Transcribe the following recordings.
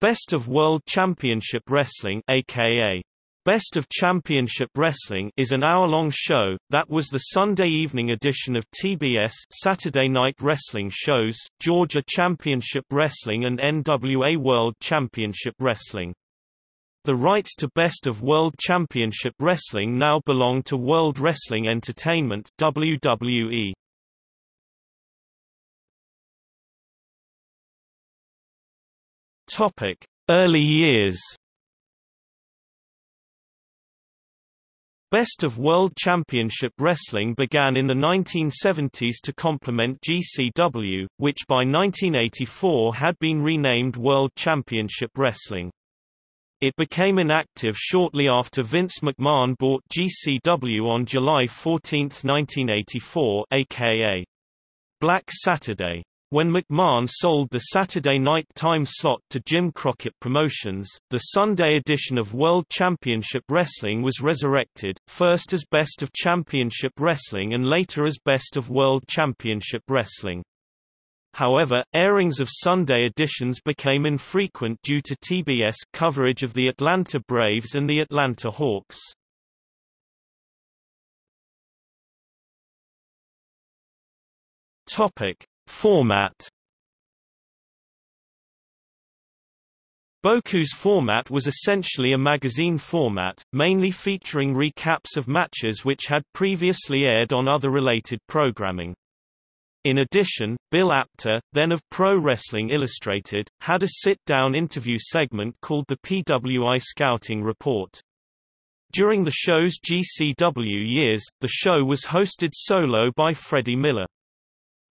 Best of World Championship Wrestling aka Best of Championship Wrestling is an hour-long show, that was the Sunday evening edition of TBS Saturday Night Wrestling shows, Georgia Championship Wrestling and NWA World Championship Wrestling. The rights to Best of World Championship Wrestling now belong to World Wrestling Entertainment WWE. Topic: Early years. Best of World Championship Wrestling began in the 1970s to complement GCW, which by 1984 had been renamed World Championship Wrestling. It became inactive shortly after Vince McMahon bought GCW on July 14, 1984 aka Black Saturday. When McMahon sold the Saturday night time slot to Jim Crockett Promotions, the Sunday edition of World Championship Wrestling was resurrected, first as Best of Championship Wrestling and later as Best of World Championship Wrestling. However, airings of Sunday editions became infrequent due to TBS coverage of the Atlanta Braves and the Atlanta Hawks. Topic: Format Boku's format was essentially a magazine format, mainly featuring recaps of matches which had previously aired on other related programming. In addition, Bill Apter, then of Pro Wrestling Illustrated, had a sit-down interview segment called the PWI Scouting Report. During the show's GCW years, the show was hosted solo by Freddie Miller.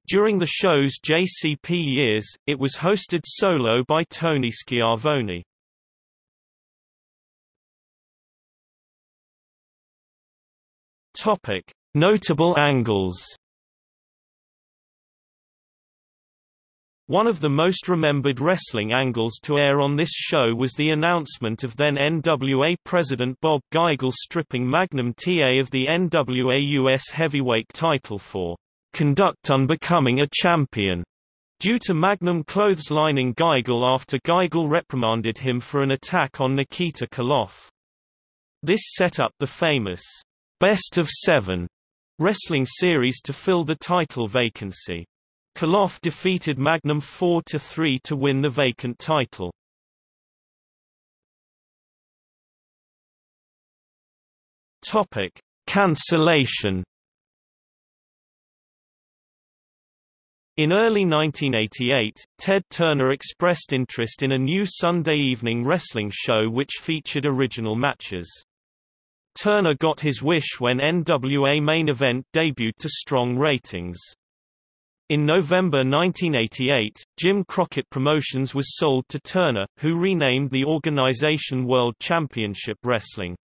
During the show's JCP years, it was hosted solo by Tony Schiavone. Topic: Notable angles. One of the most remembered wrestling angles to air on this show was the announcement of then NWA President Bob Geigel stripping Magnum TA of the NWA US Heavyweight title for conduct unbecoming a champion, due to Magnum clotheslining Geigel after Geigel reprimanded him for an attack on Nikita Koloff. This set up the famous Best of Seven wrestling series to fill the title vacancy. Koloff defeated Magnum 4-3 to win the vacant title. Topic: Cancellation In early 1988, Ted Turner expressed interest in a new Sunday evening wrestling show which featured original matches. Turner got his wish when NWA Main Event debuted to strong ratings. In November 1988, Jim Crockett Promotions was sold to Turner, who renamed the organization World Championship Wrestling.